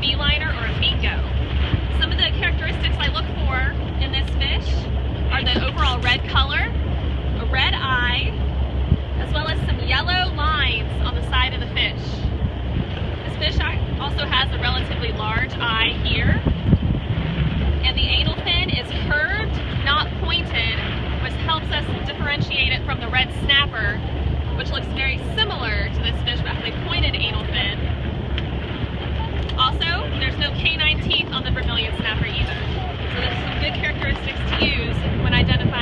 B-liner or a mingo. Some of the characteristics I look for in this fish are the overall red color, a red eye, as well as some yellow lines on the side of the fish. This fish also has a relatively large eye here, and the anal fin is curved, not pointed, which helps us differentiate it from the red snapper, which looks very use when identifying